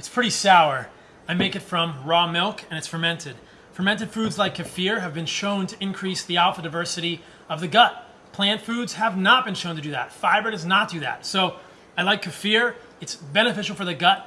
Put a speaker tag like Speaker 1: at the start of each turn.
Speaker 1: It's pretty sour. I make it from raw milk and it's fermented. Fermented foods like kefir have been shown to increase the alpha diversity of the gut. Plant foods have not been shown to do that. Fiber does not do that. So I like kefir. It's beneficial for the gut.